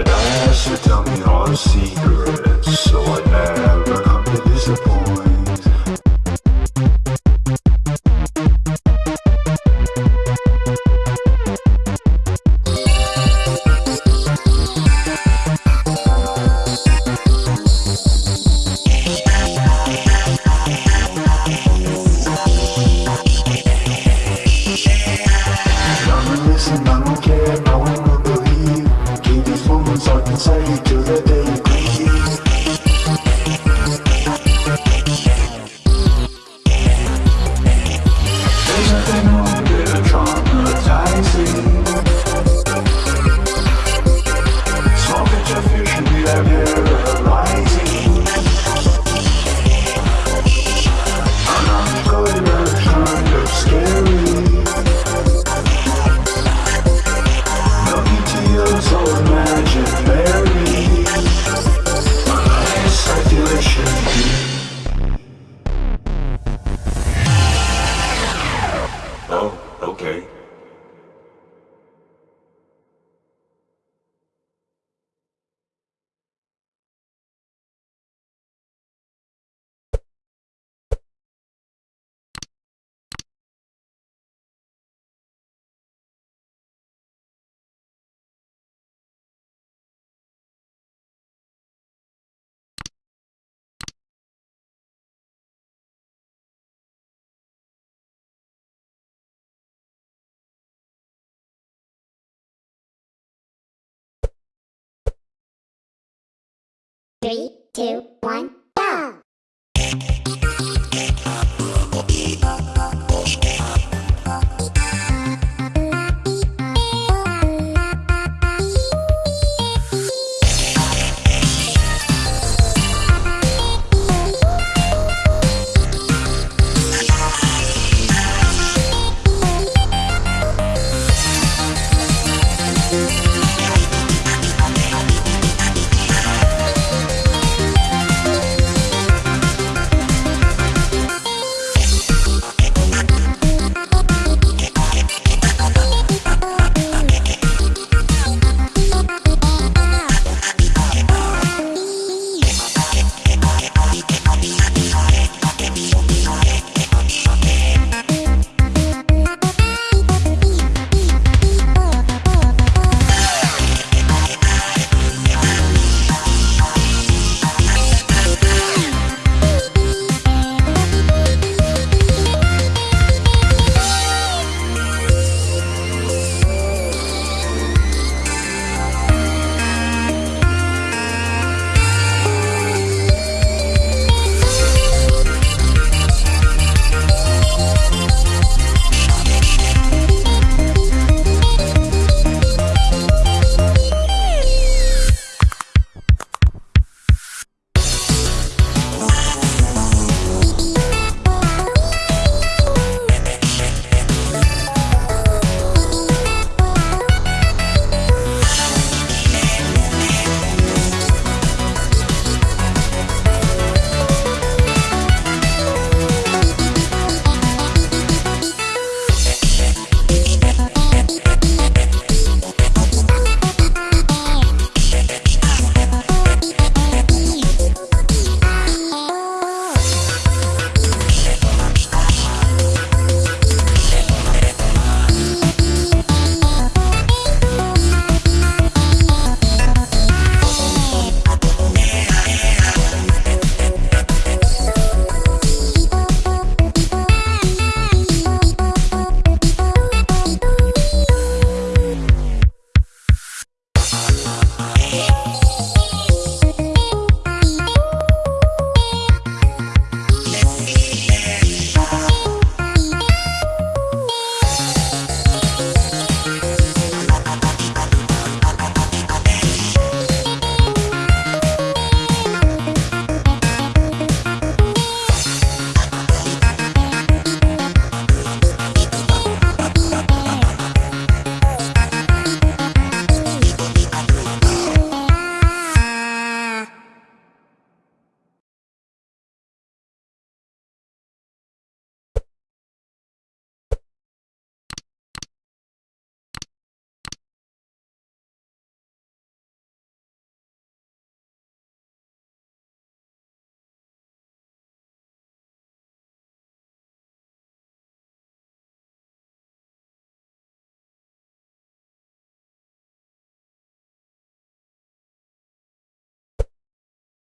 I'd ask her to tell me all the secrets, so I never Three, two, one, go!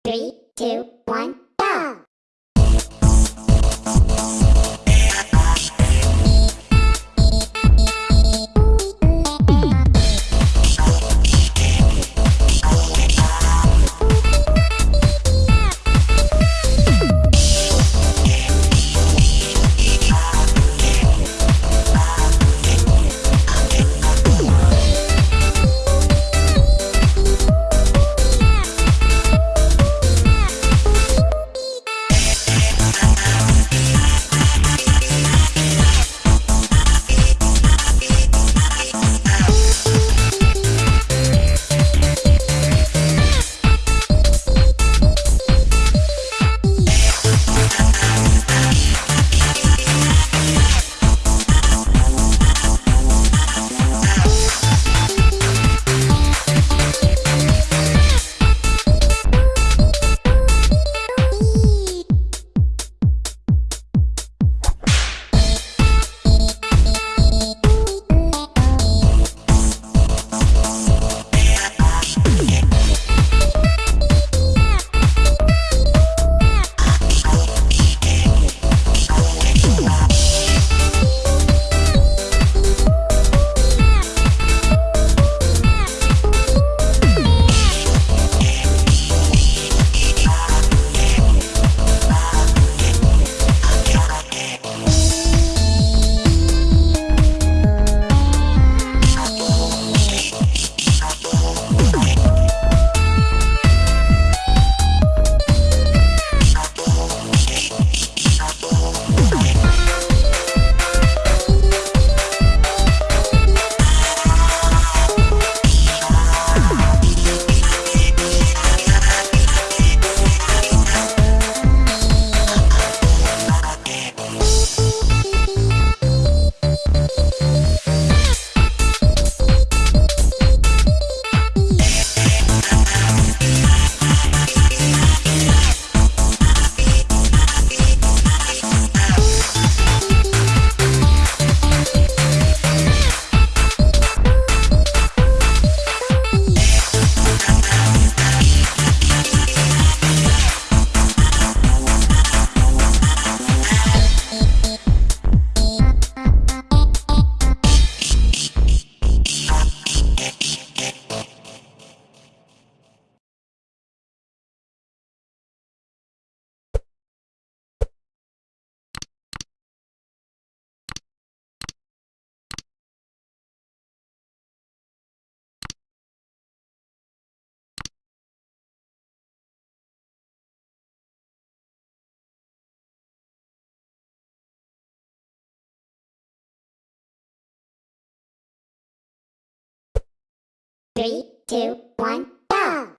Three, two, one, go! Three, two, one, go!